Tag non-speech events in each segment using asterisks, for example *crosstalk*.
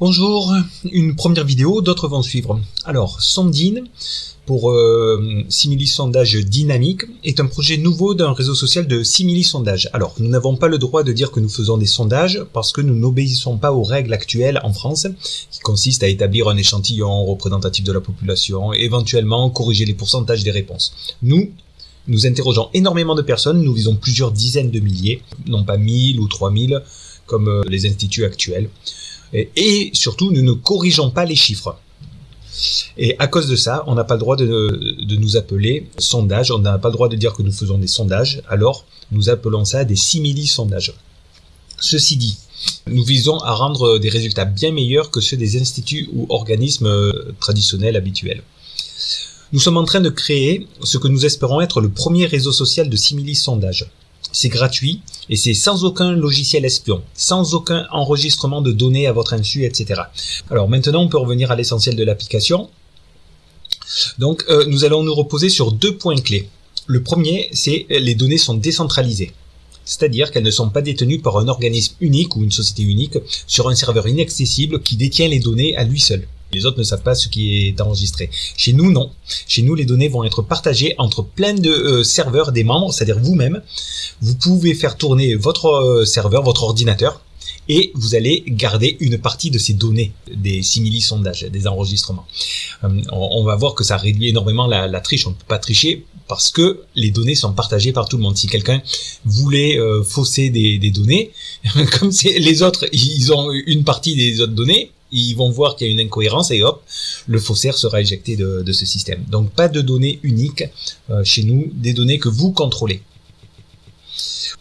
Bonjour, une première vidéo, d'autres vont suivre. Alors, Sondine, pour euh, Simili Sondage Dynamique, est un projet nouveau d'un réseau social de Simili Sondage. Alors, nous n'avons pas le droit de dire que nous faisons des sondages parce que nous n'obéissons pas aux règles actuelles en France, qui consistent à établir un échantillon représentatif de la population, éventuellement corriger les pourcentages des réponses. Nous, nous interrogeons énormément de personnes, nous visons plusieurs dizaines de milliers, non pas mille ou trois mille, comme euh, les instituts actuels. Et, surtout, nous ne corrigeons pas les chiffres. Et à cause de ça, on n'a pas le droit de, de, nous appeler sondage, on n'a pas le droit de dire que nous faisons des sondages, alors nous appelons ça des simili-sondages. Ceci dit, nous visons à rendre des résultats bien meilleurs que ceux des instituts ou organismes euh, traditionnels habituels. Nous sommes en train de créer ce que nous espérons être le premier réseau social de simili-sondage c'est gratuit et c'est sans aucun logiciel espion, sans aucun enregistrement de données à votre insu, etc. Alors maintenant, on peut revenir à l'essentiel de l'application. Donc, euh, nous allons nous reposer sur deux points clés. Le premier, c'est les données sont décentralisées. C'est-à-dire qu'elles ne sont pas détenues par un organisme unique ou une société unique sur un serveur inaccessible qui détient les données à lui seul. Les autres ne savent pas ce qui est enregistré. Chez nous, non. Chez nous, les données vont être partagées entre plein de euh, serveurs des membres, c'est-à-dire vous-même. Vous pouvez faire tourner votre euh, serveur, votre ordinateur, et vous allez garder une partie de ces données, des simili-sondages, des enregistrements. Euh, on, va voir que ça réduit énormément la, triche. On ne peut pas tricher parce que les données sont partagées par tout le monde. Si quelqu'un voulait fausser des, des données, *laughs* comme les autres, ils ont une partie des autres données, ils vont voir qu'il y a une incohérence et hop, le faussaire sera éjecté de, ce système. Donc pas de données uniques euh, chez nous, des données que vous contrôlez.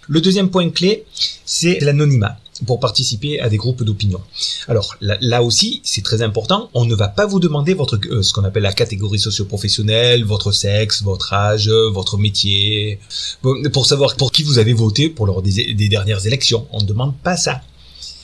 Le deuxième point clé, c'est l'anonymat pour participer à des groupes d'opinion. Alors là, aussi, c'est très important, on ne va pas vous demander votre euh, ce qu'on appelle la catégorie socio-professionnelle, votre sexe, votre âge, votre métier, pour savoir pour qui vous avez voté pour lors des, des dernières élections. On ne demande pas ça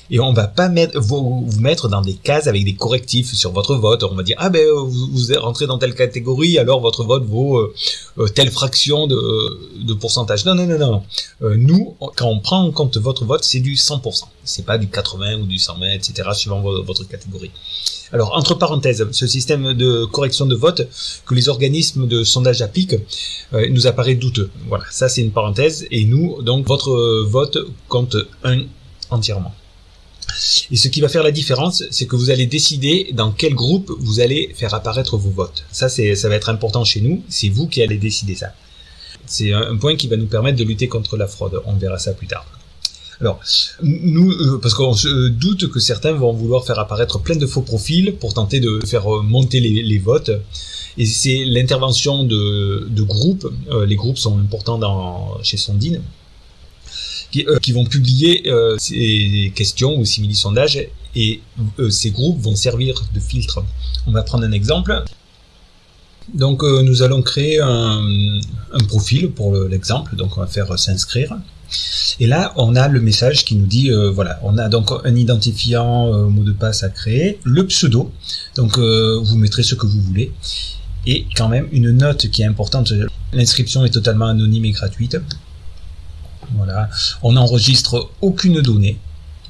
et on va pas mettre, vous, mettre dans des cases avec des correctifs sur votre vote. On va dire ah ben vous, vous rentré dans telle catégorie, alors votre vote vaut euh, euh, telle fraction de, de, pourcentage. Non non non non. Euh, nous, quand on prend en compte votre vote, c'est du 100%. C'est pas du 80 ou du 120, etc. suivant votre catégorie. Alors entre parenthèses, ce système de correction de vote que les organismes de sondage appliquent nous apparaît douteux. Voilà, ça c'est une parenthèse. Et nous, donc votre vote compte un entièrement. Et ce qui va faire la différence, c'est que vous allez décider dans quel groupe vous allez faire apparaître vos votes. Ça, ça va être important chez nous, c'est vous qui allez décider ça. C'est un point qui va nous permettre de lutter contre la fraude, on verra ça plus tard. Alors, nous, euh, parce qu'on se doute que certains vont vouloir faire apparaître plein de faux profils pour tenter de faire monter les, votes. Et c'est l'intervention de, groupes, euh, les groupes sont importants chez Sondine, euh, qui, vont publier euh, ces questions ou simili-sondages et euh, ces groupes vont servir de filtre. On va prendre un exemple. Donc nous allons créer un, profil pour l'exemple, donc on va faire s'inscrire. Et là, on a le message qui nous dit, voilà, on a donc un identifiant mot de passe à créer, le pseudo, donc vous mettrez ce que vous voulez, et quand même une note qui est importante, l'inscription est totalement anonyme et gratuite, On n'enregistre aucune donnée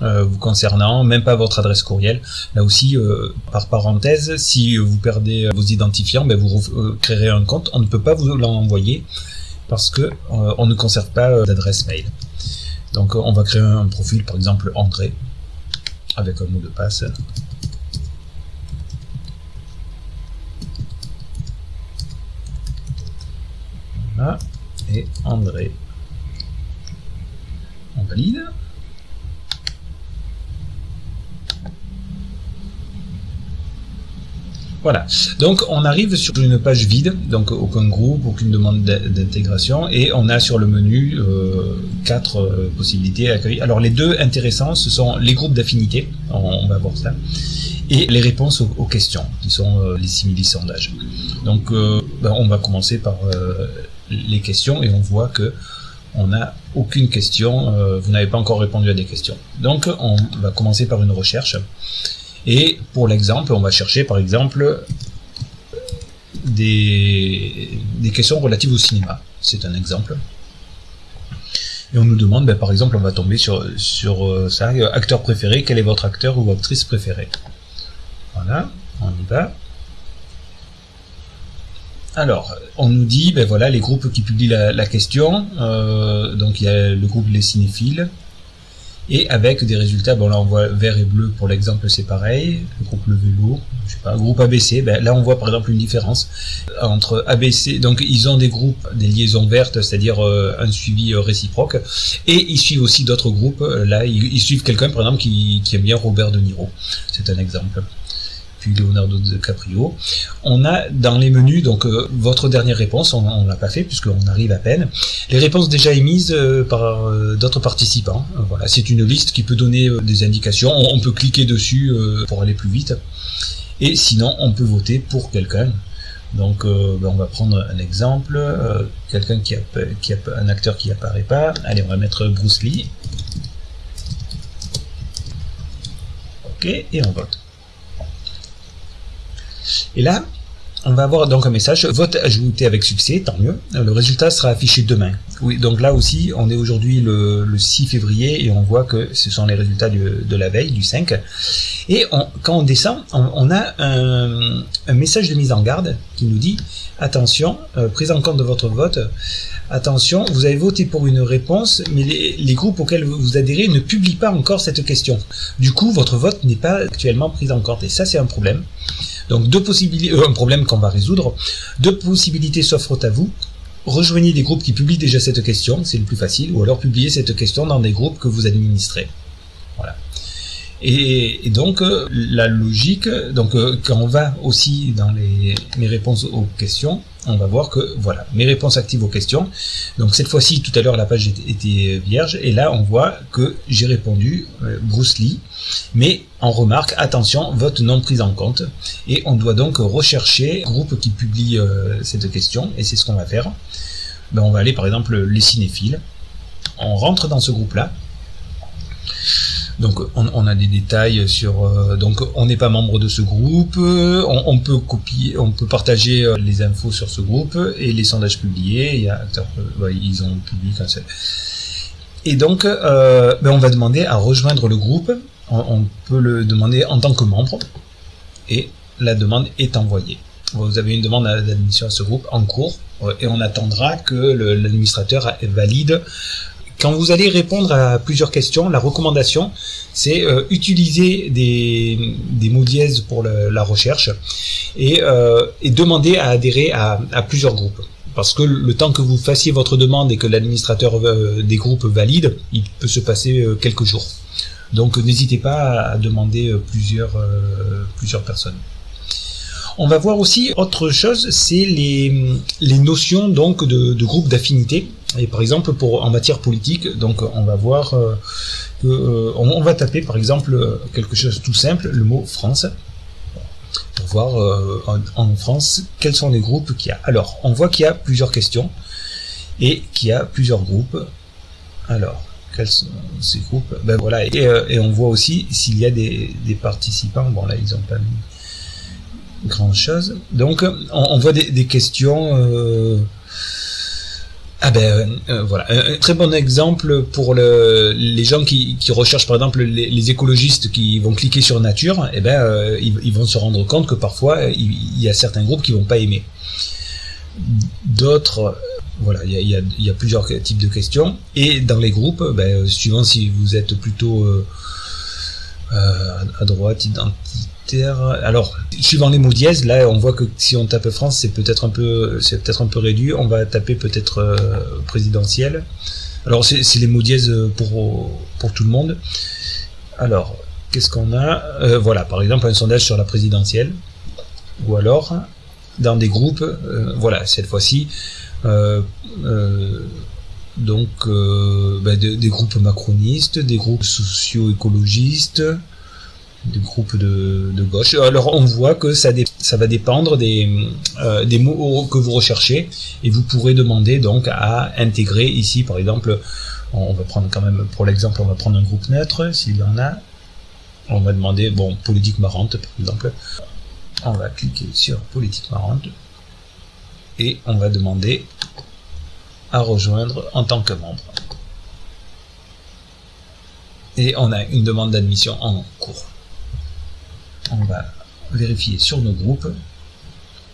euh, vous concernant, même pas votre adresse courriel. Là aussi, euh, par parenthèse, si vous perdez vos identifiants, ben vous euh, créerez un compte. On ne peut pas vous l'envoyer parce que on ne conserve pas d'adresse mail. Donc on va créer un profil, par exemple André, avec un mot de passe. Voilà. Et André valide. Voilà, donc on arrive sur une page vide, donc aucun groupe, aucune demande d'intégration, et on a sur le menu euh, quatre euh, possibilités à accueillir. Alors les deux intéressants, ce sont les groupes d'affinité, on, va voir ça, et les réponses aux, questions, qui sont euh, les simili-sondages. Donc ben, on va commencer par les questions, et on voit que on n'a aucune question, euh, vous n'avez pas encore répondu à des questions. Donc on va commencer par une recherche. Et pour l'exemple, on va chercher par exemple des, questions relatives au cinéma. C'est un exemple. Et on nous demande, ben, par exemple, on va tomber sur, euh, ça, acteur préféré, quel est votre acteur ou actrice préférée? Voilà, on y va. Alors, on nous dit, ben voilà, les groupes qui publient la, question. Euh, donc, il y a le groupe Les Cinéphiles. Et avec des résultats, bon là on voit vert et bleu pour l'exemple c'est pareil, le groupe Le Vélo, je sais pas, groupe ABC, ben là on voit par exemple une différence entre ABC, donc ils ont des groupes, des liaisons vertes, c'est-à-dire euh, un suivi euh, réciproque, et ils suivent aussi d'autres groupes, là ils, suivent quelqu'un par exemple qui, qui aime bien Robert De Niro, c'est un exemple. Leonardo DiCaprio. On a dans les menus, donc euh, votre dernière réponse, on ne l'a pas fait puisqu'on arrive à peine. Les réponses déjà émises euh, par euh, d'autres participants. voilà, c'est une liste qui peut donner des indications. On, peut cliquer dessus pour aller plus vite. Et sinon, on peut voter pour quelqu'un. Donc, ben, on va prendre un exemple. quelqu'un qui a, qui a un acteur qui apparaît pas. Allez, on va mettre Bruce Lee. Ok, et on vote. Et là, on va avoir donc un message, vote ajouté avec succès, tant mieux. Le résultat sera affiché demain. Oui, donc là aussi, on est aujourd'hui le, 6 février et on voit que ce sont les résultats de la veille, du 5. Et quand on descend, on, a un, message de mise en garde qui nous dit attention, euh, prise en compte de votre vote, attention, vous avez voté pour une réponse, mais les, les, groupes auxquels vous adhérez ne publient pas encore cette question. Du coup, votre vote n'est pas actuellement pris en compte et ça, c'est un problème. Donc deux possibilités, euh, un problème qu'on va résoudre. Deux possibilités s'offrent à vous. Rejoignez des groupes qui publient déjà cette question, c'est le plus facile, ou alors publiez cette question dans des groupes que vous administrez. Et, donc euh, la logique, donc euh, quand on va aussi dans les, mes réponses aux questions, on va voir que voilà, mes réponses actives aux questions. Donc cette fois-ci, tout à l'heure la page était vierge, et là on voit que j'ai répondu euh, Bruce Lee, mais en remarque, attention, vote non pris en compte, et on doit donc rechercher un groupe qui publie cette question, et c'est ce qu'on va faire. Ben, on va aller par exemple les cinéphiles, on rentre dans ce groupe-là, donc on, a des détails sur euh, donc on n'est pas membre de ce groupe, on, peut copier, on peut partager euh, les infos sur ce groupe et les sondages publiés. Euh, ils ont publié Et donc ben, on va demander à rejoindre le groupe. On, peut le demander en tant que membre et la demande est envoyée. Vous avez une demande d'admission à ce groupe en cours et on attendra que l'administrateur valide quand vous allez répondre à plusieurs questions, la recommandation, c'est euh, utiliser des, mots dièses pour la recherche euh, et, demander à adhérer à, plusieurs groupes. Parce que le temps que vous fassiez votre demande et que l'administrateur euh, des groupes valide, il peut se passer quelques jours. Donc n'hésitez pas à demander plusieurs, plusieurs personnes. On va voir aussi autre chose, c'est les, notions donc de, de groupes d'affinité. Et par exemple, pour en matière politique, donc on va voir euh, euh, va taper par exemple quelque chose de tout simple, le mot France, pour voir euh, en, France quels sont les groupes qu'il y a. Alors, on voit qu'il y a plusieurs questions et qu'il y a plusieurs groupes. Alors, quels sont ces groupes? Ben voilà, et, on voit aussi s'il y a des, participants. Bon là, ils ont pas mis grand chose. Donc, on, voit des, questions. Ah ben euh, euh, voilà, un, très bon exemple pour le, les gens qui, recherchent par exemple les, écologistes qui vont cliquer sur nature, et eh ben euh, ils, vont se rendre compte que parfois il, y a certains groupes qui vont pas aimer. D'autres, voilà, il y a, y a, plusieurs types de questions et dans les groupes, ben, suivant si vous êtes plutôt à droite, identité alors, suivant les mots dièses, là, on voit que si on tape France, c'est peut-être un peu, c'est peut-être un peu réduit. On va taper peut-être euh, présidentiel. Alors, c'est les mots dièses pour pour tout le monde. Alors, qu'est-ce qu'on a? Euh, Voilà, par exemple, un sondage sur la présidentielle. Ou alors, dans des groupes, euh, voilà, cette fois-ci, donc ben, des groupes macronistes, des groupes socio-écologistes, des groupes de, gauche. Alors on voit que ça, ça va dépendre des, euh, des mots que vous recherchez et vous pourrez demander donc à intégrer ici par exemple, on va prendre quand même pour l'exemple, on va prendre un groupe neutre s'il y en a. On va demander, bon, politique marrante par exemple. On va cliquer sur politique marrante et on va demander à rejoindre en tant que membre. Et on a une demande d'admission en cours on va vérifier sur nos groupes.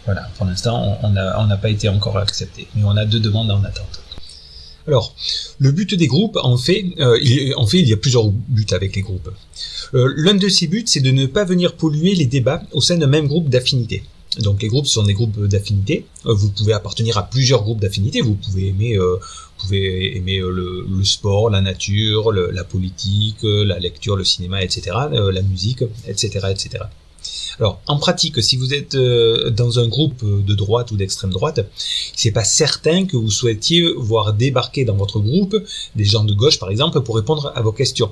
Voilà, pour l'instant, on n'a pas été encore accepté, mais on a deux demandes en attente. Alors, le but des groupes, en fait, euh, il, en fait, il y a plusieurs buts avec les groupes. Euh, l'un de ces buts, c'est de ne pas venir polluer les débats au sein d'un même groupe d'affinité. Donc les groupes sont des groupes d'affinité. Euh, vous pouvez appartenir à plusieurs groupes d'affinité. Vous pouvez aimer, vous pouvez aimer le, sport, la nature, la politique, la lecture, le cinéma, etc., la musique, etc., etc. Alors, en pratique, si vous êtes euh, dans un groupe de droite ou d'extrême droite, c'est pas certain que vous souhaitiez voir débarquer dans votre groupe des gens de gauche, par exemple, pour répondre à vos questions.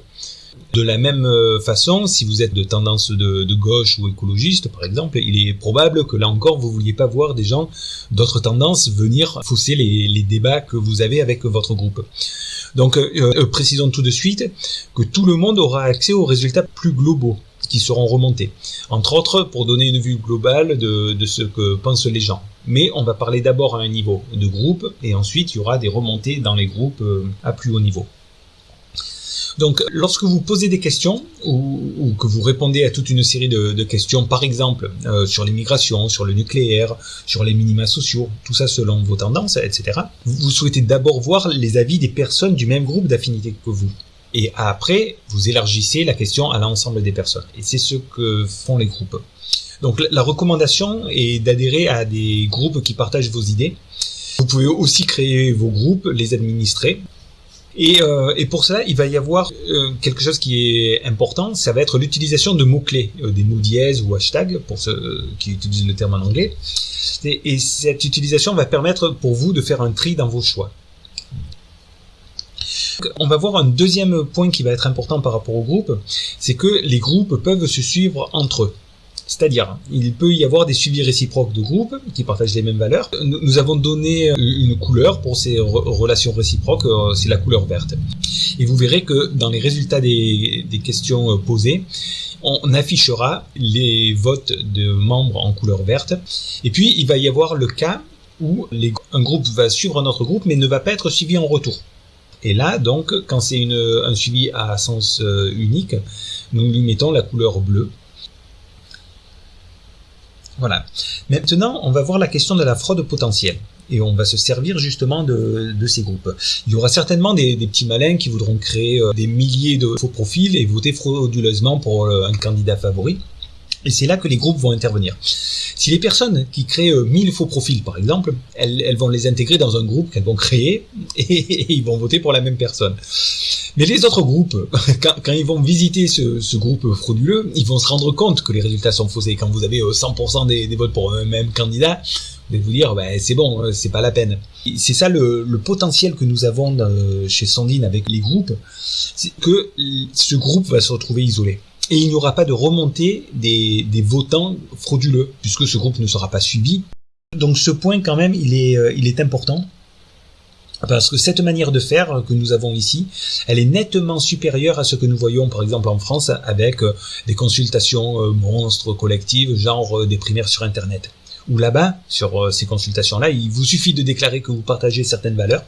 De la même euh, façon, si vous êtes de tendance de, gauche ou écologiste, par exemple, il est probable que là encore, vous vouliez pas voir des gens d'autres tendances venir fausser les, débats que vous avez avec votre groupe. Donc, euh, précisons tout de suite que tout le monde aura accès aux résultats plus globaux qui seront remontés. Entre autres, pour donner une vue globale de, ce que pensent les gens. Mais on va parler d'abord à un niveau de groupe, et ensuite il y aura des remontées dans les groupes euh, à plus haut niveau. Donc, lorsque vous posez des questions ou, que vous répondez à toute une série de, questions, par exemple euh, sur l'immigration, sur le nucléaire, sur les minima sociaux, tout ça selon vos tendances, etc., vous souhaitez d'abord voir les avis des personnes du même groupe d'affinité que vous. Et après, vous élargissez la question à l'ensemble des personnes. Et c'est ce que font les groupes. Donc la recommandation est d'adhérer à des groupes qui partagent vos idées. Vous pouvez aussi créer vos groupes, les administrer. Et, euh, pour cela, il va y avoir euh, quelque chose qui est important, ça va être l'utilisation de mots-clés, euh, des mots dièses ou hashtags, pour ceux qui utilisent le terme en anglais. et cette utilisation va permettre pour vous de faire un tri dans vos choix. On va voir un deuxième point qui va être important par rapport au groupe, c'est que les groupes peuvent se suivre entre eux. C'est-à-dire, il peut y avoir des suivis réciproques de groupes qui partagent les mêmes valeurs. Nous avons donné une couleur pour ces relations réciproques, euh, c'est la couleur verte. Et vous verrez que dans les résultats des, questions euh, posées, on affichera les votes de membres en couleur verte. Et puis, il va y avoir le cas où un groupe va suivre un autre groupe, mais ne va pas être suivi en retour. Et là, donc, quand c'est un suivi à sens euh, unique, nous lui mettons la couleur bleue. Voilà. Maintenant, on va voir la question de la fraude potentielle. Et on va se servir justement de, ces groupes. Il y aura certainement des, petits malins qui voudront créer euh, des milliers de faux profils et voter frauduleusement pour euh, un candidat favori. Et c'est là que les groupes vont intervenir. Si les personnes qui créent 1000 euh, faux profils, par exemple, elles, vont les intégrer dans un groupe qu'elles vont créer *laughs* et, ils vont voter pour la même personne. Mais les autres groupes, *laughs* quand, ils vont visiter ce, groupe frauduleux, ils vont se rendre compte que les résultats sont faussés. Quand vous avez 100% euh, des, votes pour un même candidat, vous allez vous dire, ben, c'est bon, euh, c'est pas la peine. C'est ça le, le, potentiel que nous avons chez Sandine avec les groupes, c'est que ce groupe va se retrouver isolé et il n'y aura pas de remontée des, votants frauduleux, puisque ce groupe ne sera pas suivi. Donc ce point quand même, il est, euh, important, parce que cette manière de faire que nous avons ici, elle est nettement supérieure à ce que nous voyons par exemple en France avec euh, des consultations euh, monstres collectives, genre des primaires sur Internet. Ou là-bas, sur ces consultations-là, il vous suffit de déclarer que vous partagez certaines valeurs,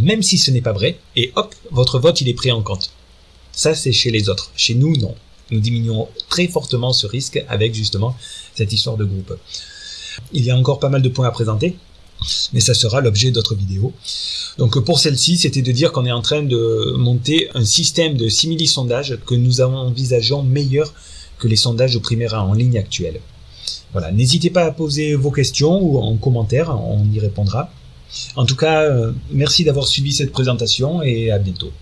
même si ce n'est pas vrai, et hop, votre vote il est pris en compte. Ça, c'est chez les autres. Chez nous, non. Nous diminuons très fortement ce risque avec justement cette histoire de groupe. Il y a encore pas mal de points à présenter, mais ça sera l'objet d'autres vidéos. Donc pour celle-ci, c'était de dire qu'on est en train de monter un système de simili-sondage que nous envisageons meilleur que les sondages primaires en ligne actuels. Voilà, n'hésitez pas à poser vos questions ou en commentaire, on y répondra. En tout cas, euh, merci d'avoir suivi cette présentation et à bientôt.